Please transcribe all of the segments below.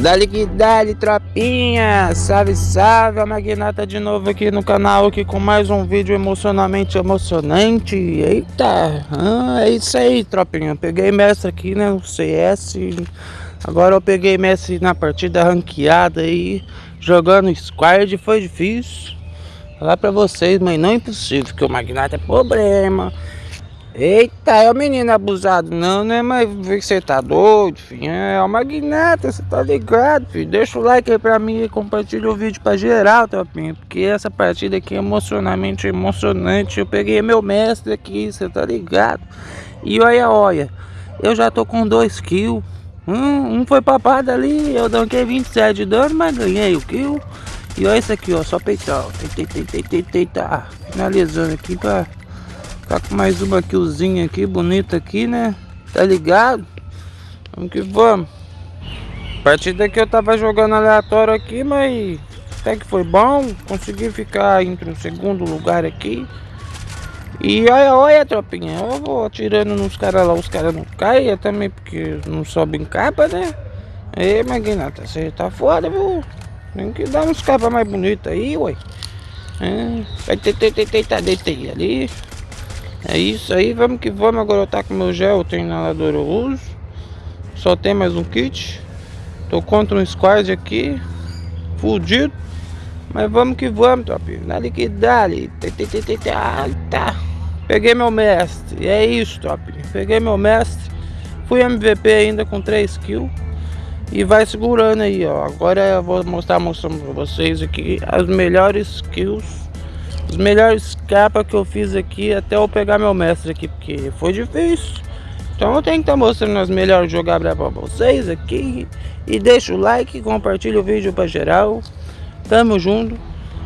Dali que dali, tropinha! Salve, salve! A Magnata de novo aqui no canal, aqui com mais um vídeo emocionalmente emocionante. Eita! Ah, é isso aí, tropinha. Peguei mestre aqui, né, no CS. Agora eu peguei mestre na partida ranqueada aí, jogando squad. Foi difícil. Falar pra vocês, mas não é impossível, porque o Magnata é problema. Eita, é o menino abusado, não, né? Mas você tá doido, filho. É o magnata, você tá ligado, filho. Deixa o like aí pra mim e compartilha o vídeo pra geral, tropinha. Porque essa partida aqui é emocionalmente emocionante. Eu peguei meu mestre aqui, você tá ligado? E olha, olha, eu já tô com dois kills. Um, um foi papado ali, eu danquei 27 de dano, mas ganhei o kill. E olha isso aqui, ó, só eita, eita. Finalizando aqui pra Tá com mais uma killzinha aqui, bonita aqui, né? Tá ligado? Vamos que vamos. A partir daqui eu tava jogando aleatório aqui, mas até que foi bom. Consegui ficar entre o segundo lugar aqui. E olha, olha, tropinha. Eu vou atirando nos caras lá, os caras não caem também, porque não sobem capa, né? Ei, Magnata, você tá foda, viu? Tem que dar uns capas mais bonitos aí, ué. É, vai ter, ter, ter, ter, ali. É isso aí, vamos que vamos. Agora eu tá com meu gel, inalador eu uso. Só tem mais um kit. Tô contra um squad aqui. Fudido. Mas vamos que vamos, top. Dali que dali. Tá. Peguei meu mestre. É isso, top. Peguei meu mestre. Fui MVP ainda com 3 kills. E vai segurando aí, ó. Agora eu vou mostrar mostrando pra vocês aqui as melhores kills os melhores capas que eu fiz aqui até eu pegar meu mestre aqui, porque foi difícil. Então eu tenho que estar tá mostrando as melhores jogadas para vocês aqui. E deixa o like, compartilha o vídeo para geral. Tamo junto.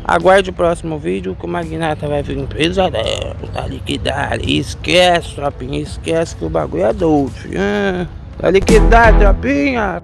Aguarde o próximo vídeo que o Magnata vai vir pesadelo. Tá liquidado. Esquece, tropinha. Esquece que o bagulho é doido. Tá liquidado, tropinha.